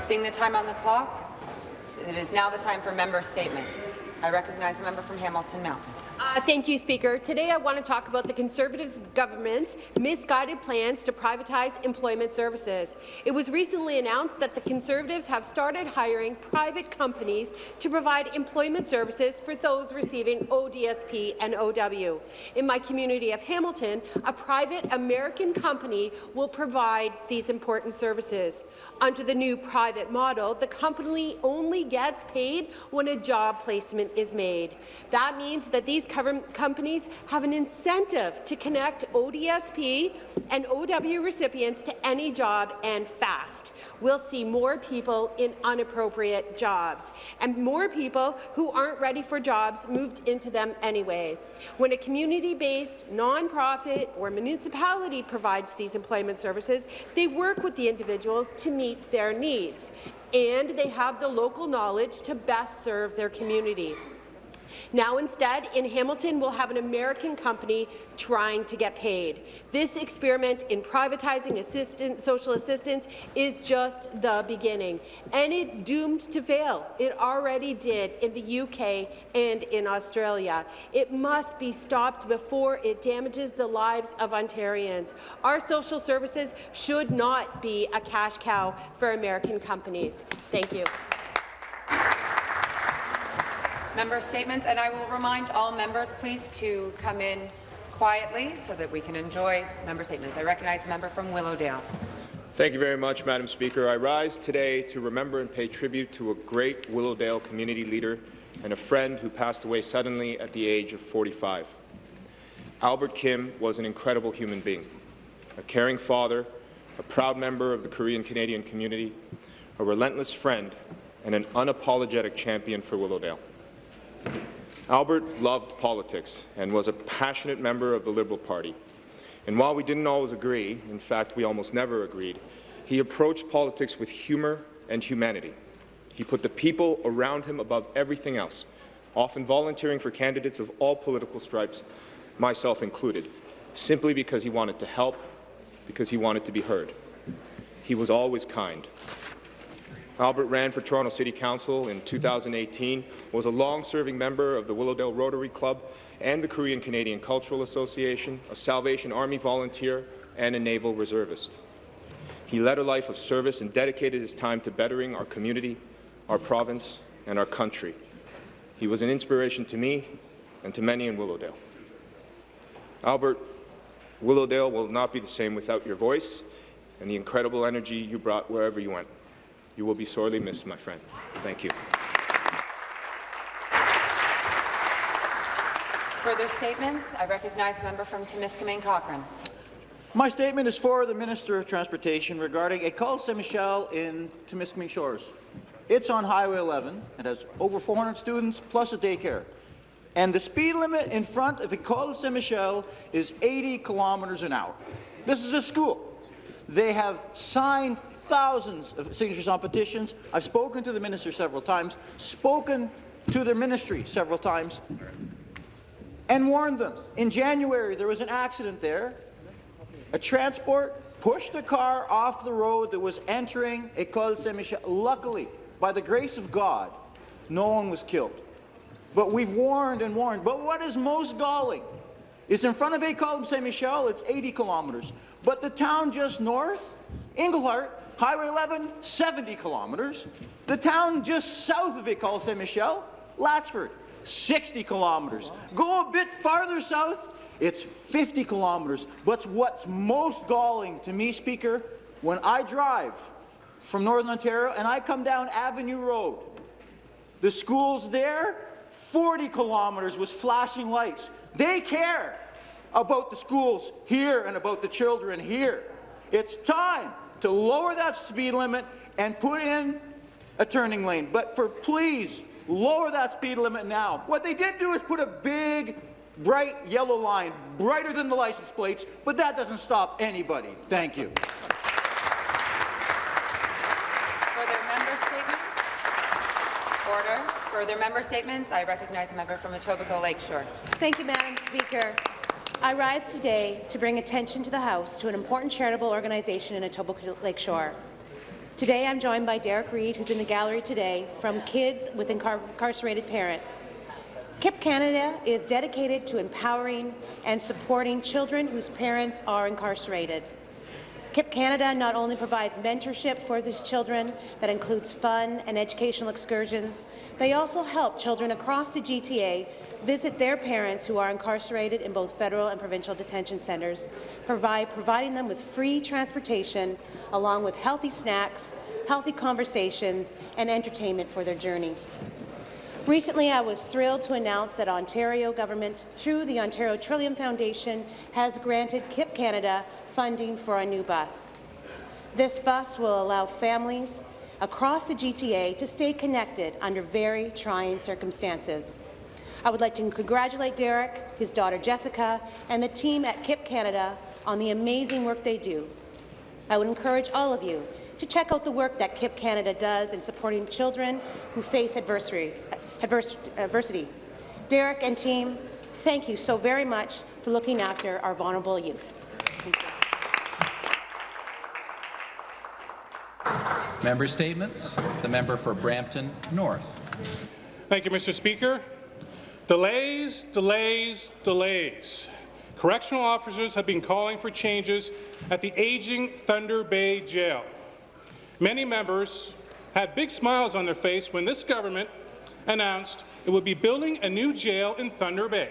Seeing the time on the clock, it is now the time for member statements. I recognize the member from Hamilton Mountain. Uh, thank you, Speaker. Today I want to talk about the Conservative government's misguided plans to privatize employment services. It was recently announced that the Conservatives have started hiring private companies to provide employment services for those receiving ODSP and OW. In my community of Hamilton, a private American company will provide these important services. Under the new private model, the company only gets paid when a job placement is made. That means that these companies have an incentive to connect ODSP and OW recipients to any job and fast. We'll see more people in unappropriate jobs and more people who aren't ready for jobs moved into them anyway. When a community-based nonprofit or municipality provides these employment services, they work with the individuals to meet their needs, and they have the local knowledge to best serve their community. Now instead, in Hamilton, we'll have an American company trying to get paid. This experiment in privatizing social assistance is just the beginning, and it's doomed to fail. It already did in the UK and in Australia. It must be stopped before it damages the lives of Ontarians. Our social services should not be a cash cow for American companies. Thank you member statements, and I will remind all members, please, to come in quietly so that we can enjoy member statements. I recognize the member from Willowdale. Thank you very much, Madam Speaker. I rise today to remember and pay tribute to a great Willowdale community leader and a friend who passed away suddenly at the age of 45. Albert Kim was an incredible human being, a caring father, a proud member of the Korean-Canadian community, a relentless friend, and an unapologetic champion for Willowdale. Albert loved politics and was a passionate member of the Liberal Party. And while we didn't always agree, in fact, we almost never agreed, he approached politics with humour and humanity. He put the people around him above everything else, often volunteering for candidates of all political stripes, myself included, simply because he wanted to help, because he wanted to be heard. He was always kind, Albert ran for Toronto City Council in 2018, was a long-serving member of the Willowdale Rotary Club and the Korean Canadian Cultural Association, a Salvation Army volunteer, and a naval reservist. He led a life of service and dedicated his time to bettering our community, our province, and our country. He was an inspiration to me and to many in Willowdale. Albert, Willowdale will not be the same without your voice and the incredible energy you brought wherever you went. You will be sorely missed, my friend. Thank you. Further statements? I recognize the member from Timiskaming Cochrane. My statement is for the Minister of Transportation regarding École Saint-Michel in Timiskaming Shores. It's on Highway 11. It has over 400 students plus a daycare. And the speed limit in front of École Saint-Michel is 80 kilometers an hour. This is a school. They have signed thousands of signatures on petitions. I've spoken to the minister several times, spoken to their ministry several times, and warned them. In January, there was an accident there. A transport pushed a car off the road that was entering École Saint-Michel. Luckily, by the grace of God, no one was killed. But we've warned and warned. But what is most galling is in front of École Saint-Michel, it's 80 kilometres. But the town just north, Englehart, Highway 11, 70 kilometres. The town just south of École Saint-Michel, Latchford, 60 kilometres. Go a bit farther south, it's 50 kilometres. But what's most galling to me, Speaker, when I drive from Northern Ontario and I come down Avenue Road, the schools there, 40 kilometres with flashing lights. They care about the schools here and about the children here. It's time to lower that speed limit and put in a turning lane. But for please, lower that speed limit now. What they did do is put a big, bright yellow line, brighter than the license plates, but that doesn't stop anybody. Thank you. Further member statements? Order. For further member statements? I recognize a member from Etobicoke Lakeshore. Thank you, Madam Speaker. I rise today to bring attention to the House to an important charitable organization in Etobicoke Lakeshore. Today, I'm joined by Derek Reed, who's in the gallery today, from Kids with Incar Incarcerated Parents. KIP Canada is dedicated to empowering and supporting children whose parents are incarcerated. KIP Canada not only provides mentorship for these children that includes fun and educational excursions, they also help children across the GTA visit their parents who are incarcerated in both federal and provincial detention centres, provide, providing them with free transportation along with healthy snacks, healthy conversations, and entertainment for their journey. Recently, I was thrilled to announce that Ontario government, through the Ontario Trillium Foundation, has granted KIP Canada funding for a new bus. This bus will allow families across the GTA to stay connected under very trying circumstances. I would like to congratulate Derek, his daughter Jessica, and the team at KIP Canada on the amazing work they do. I would encourage all of you to check out the work that KIP Canada does in supporting children who face adversity. advers adversity. Derek and team, thank you so very much for looking after our vulnerable youth. Member statements. The member for Brampton North. Thank you, Mr. Speaker. Delays, delays, delays. Correctional officers have been calling for changes at the aging Thunder Bay Jail. Many members had big smiles on their face when this government announced it would be building a new jail in Thunder Bay.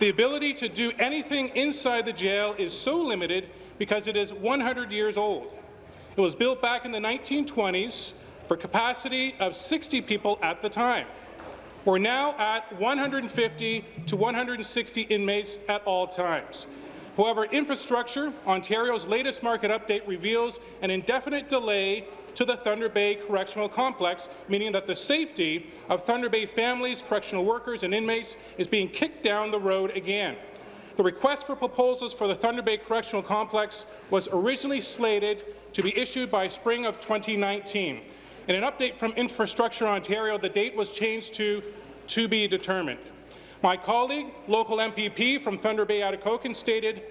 The ability to do anything inside the jail is so limited because it is 100 years old. It was built back in the 1920s for capacity of 60 people at the time. We're now at 150 to 160 inmates at all times. However, infrastructure, Ontario's latest market update reveals an indefinite delay to the Thunder Bay Correctional Complex, meaning that the safety of Thunder Bay families, correctional workers and inmates is being kicked down the road again. The request for proposals for the Thunder Bay Correctional Complex was originally slated to be issued by spring of 2019. In an update from Infrastructure Ontario, the date was changed to to be determined. My colleague, local MPP from Thunder Bay Atikokan, stated,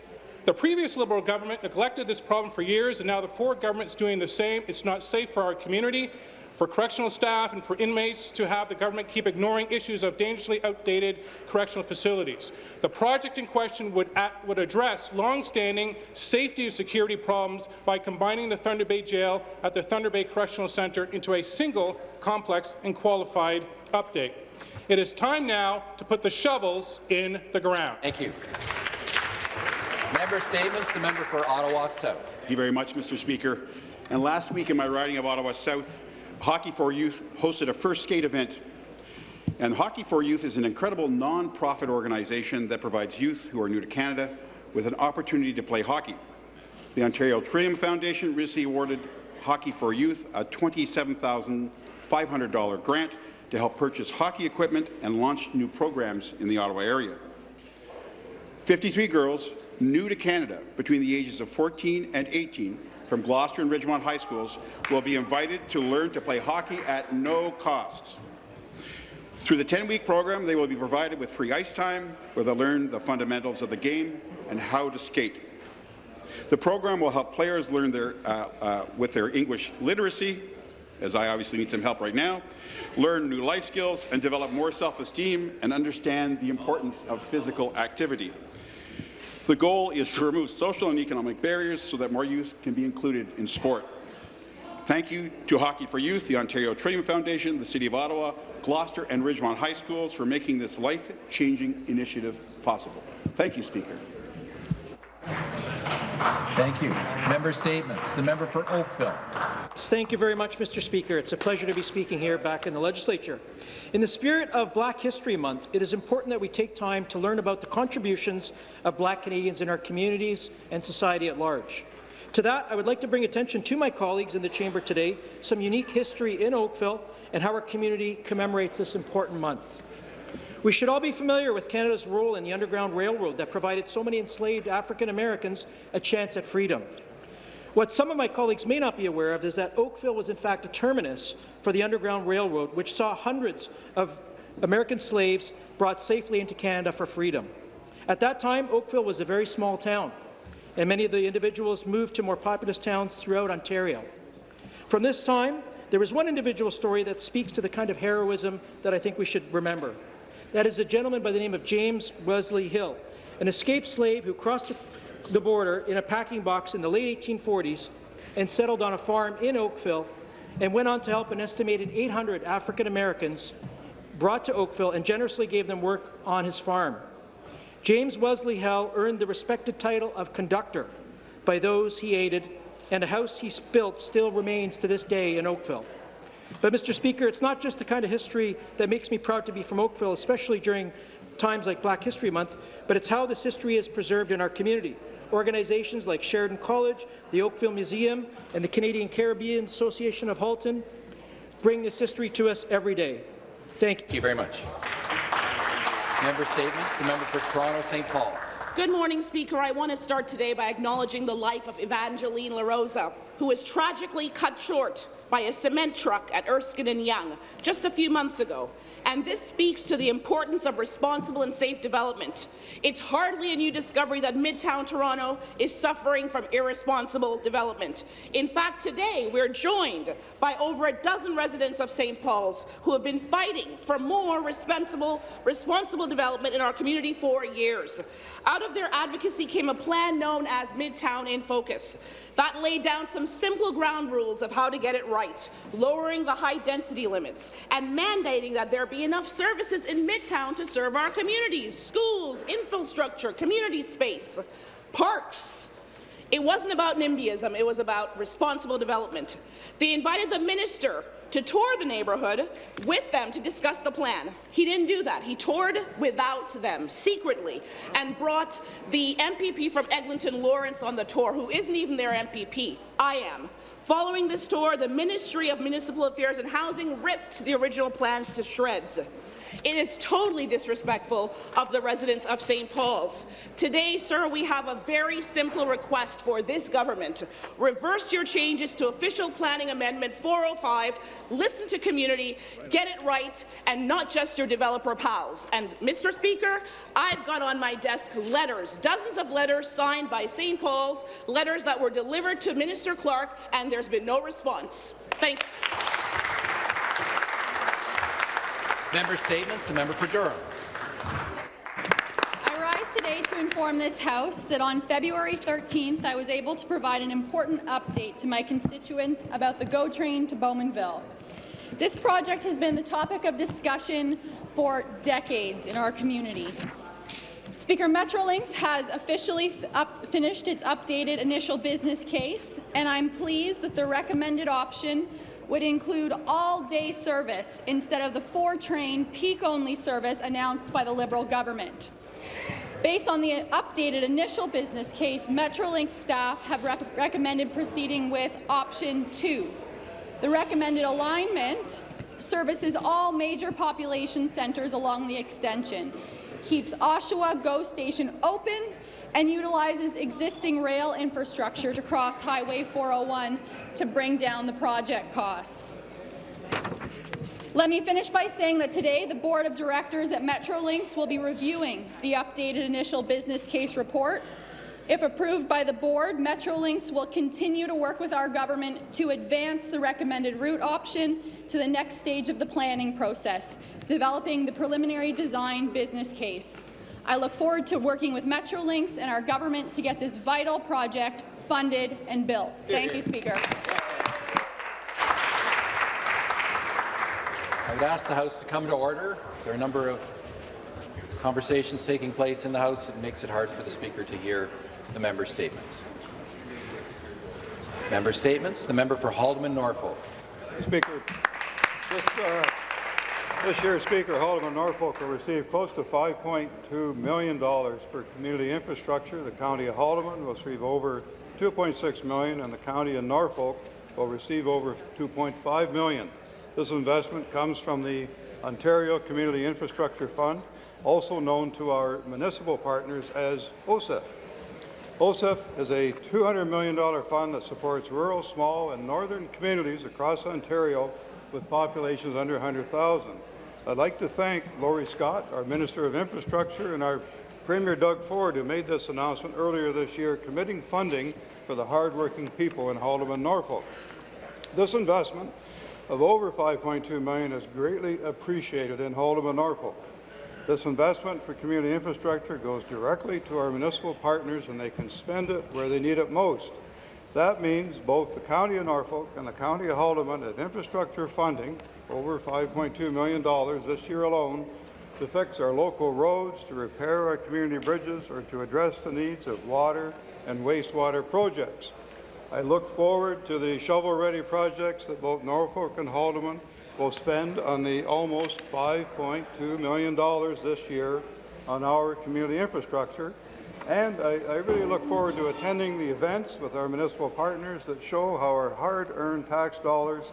the previous Liberal government neglected this problem for years, and now the Ford government is doing the same. It's not safe for our community, for correctional staff and for inmates to have the government keep ignoring issues of dangerously outdated correctional facilities. The project in question would, at, would address long-standing safety and security problems by combining the Thunder Bay Jail at the Thunder Bay Correctional Centre into a single, complex and qualified update. It is time now to put the shovels in the ground. Thank you. Member statements. The member for Ottawa South. Thank you very much, Mr. Speaker. And last week in my riding of Ottawa South, Hockey for Youth hosted a first skate event. And Hockey for Youth is an incredible non-profit organization that provides youth who are new to Canada with an opportunity to play hockey. The Ontario Trillium Foundation recently awarded Hockey for Youth a $27,500 grant to help purchase hockey equipment and launch new programs in the Ottawa area. 53 girls new to Canada between the ages of 14 and 18 from Gloucester and Ridgemont High Schools will be invited to learn to play hockey at no costs. Through the 10-week program, they will be provided with free ice time, where they'll learn the fundamentals of the game and how to skate. The program will help players learn their, uh, uh, with their English literacy, as I obviously need some help right now, learn new life skills, and develop more self-esteem and understand the importance of physical activity. The goal is to remove social and economic barriers so that more youth can be included in sport. Thank you to Hockey for Youth, the Ontario Trillium Foundation, the City of Ottawa, Gloucester and Ridgemont High Schools for making this life-changing initiative possible. Thank you, Speaker. Thank you. Member statements. The member for Oakville. Thank you very much, Mr. Speaker. It's a pleasure to be speaking here back in the legislature. In the spirit of Black History Month, it is important that we take time to learn about the contributions of Black Canadians in our communities and society at large. To that, I would like to bring attention to my colleagues in the chamber today, some unique history in Oakville and how our community commemorates this important month. We should all be familiar with Canada's role in the Underground Railroad that provided so many enslaved African Americans a chance at freedom. What some of my colleagues may not be aware of is that Oakville was in fact a terminus for the Underground Railroad, which saw hundreds of American slaves brought safely into Canada for freedom. At that time, Oakville was a very small town, and many of the individuals moved to more populous towns throughout Ontario. From this time, there is one individual story that speaks to the kind of heroism that I think we should remember. That is a gentleman by the name of James Wesley Hill, an escaped slave who crossed the border in a packing box in the late 1840s and settled on a farm in Oakville and went on to help an estimated 800 African Americans brought to Oakville and generously gave them work on his farm. James Wesley Hill earned the respected title of conductor by those he aided, and a house he built still remains to this day in Oakville. But, Mr. Speaker, it's not just the kind of history that makes me proud to be from Oakville, especially during times like Black History Month, but it's how this history is preserved in our community. Organizations like Sheridan College, the Oakville Museum, and the Canadian Caribbean Association of Halton bring this history to us every day. Thank you. Thank you very much. Member statements. The member for Toronto St. Paul's. Good morning, Speaker. I want to start today by acknowledging the life of Evangeline LaRosa, who was tragically cut short by a cement truck at Erskine and Yonge just a few months ago. And this speaks to the importance of responsible and safe development. It's hardly a new discovery that Midtown Toronto is suffering from irresponsible development. In fact, today we're joined by over a dozen residents of St. Paul's who have been fighting for more responsible, responsible development in our community for years. Out of their advocacy came a plan known as Midtown in Focus that laid down some simple ground rules of how to get it right, lowering the high density limits and mandating that there be enough services in Midtown to serve our communities, schools, infrastructure, community space, parks. It wasn't about NIMBYism, it was about responsible development. They invited the minister to tour the neighbourhood with them to discuss the plan. He didn't do that. He toured without them, secretly, and brought the MPP from Eglinton, Lawrence, on the tour, who isn't even their MPP. I am. Following this tour, the Ministry of Municipal Affairs and Housing ripped the original plans to shreds. It is totally disrespectful of the residents of St. Paul's. Today, sir, we have a very simple request for this government. Reverse your changes to Official Planning Amendment 405, listen to community, get it right, and not just your developer pals. And, Mr. Speaker, I've got on my desk letters, dozens of letters signed by St. Paul's, letters that were delivered to Minister Clark, and there's been no response. Thank you. Member statements. The member for Durham. I rise today to inform this House that on February 13th, I was able to provide an important update to my constituents about the GO train to Bowmanville. This project has been the topic of discussion for decades in our community. Speaker, Metrolinx has officially finished its updated initial business case, and I'm pleased that the recommended option would include all-day service instead of the four-train peak-only service announced by the Liberal government. Based on the updated initial business case, Metrolinx staff have rec recommended proceeding with option two. The recommended alignment services all major population centres along the extension, keeps Oshawa GO Station open, and utilizes existing rail infrastructure to cross Highway 401 to bring down the project costs. Let me finish by saying that today the Board of Directors at Metrolinx will be reviewing the updated initial business case report. If approved by the Board, Metrolinx will continue to work with our government to advance the recommended route option to the next stage of the planning process, developing the preliminary design business case. I look forward to working with Metrolinx and our government to get this vital project funded and built. Thank you, Speaker. I would ask the House to come to order. There are a number of conversations taking place in the House. It makes it hard for the Speaker to hear the member statements. Member statements. The member for Haldimand Norfolk. Speaker, this, uh, this year, Speaker, Haldimand Norfolk will receive close to $5.2 million for community infrastructure. The County of Haldimand will receive over 2.6 million, and the county of Norfolk will receive over 2.5 million. This investment comes from the Ontario Community Infrastructure Fund, also known to our municipal partners as OCIF. OCIF is a $200 million fund that supports rural, small, and northern communities across Ontario with populations under 100,000. I'd like to thank Laurie Scott, our Minister of Infrastructure, and our Premier Doug Ford, who made this announcement earlier this year, committing funding for the hardworking people in Haldimand, Norfolk. This investment of over 5.2 million is greatly appreciated in Haldimand, Norfolk. This investment for community infrastructure goes directly to our municipal partners and they can spend it where they need it most. That means both the County of Norfolk and the County of Haldimand had infrastructure funding, over $5.2 million this year alone, to fix our local roads, to repair our community bridges, or to address the needs of water and wastewater projects. I look forward to the shovel-ready projects that both Norfolk and Haldimand will spend on the almost $5.2 million this year on our community infrastructure. And I, I really look forward to attending the events with our municipal partners that show how our hard-earned tax dollars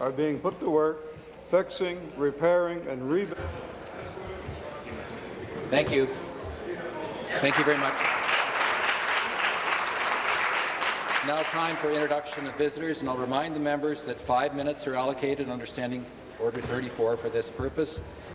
are being put to work fixing, repairing, and rebuilding. Thank you. Thank you very much. Now time for introduction of visitors, and I'll remind the members that five minutes are allocated under Standing Order 34 for this purpose.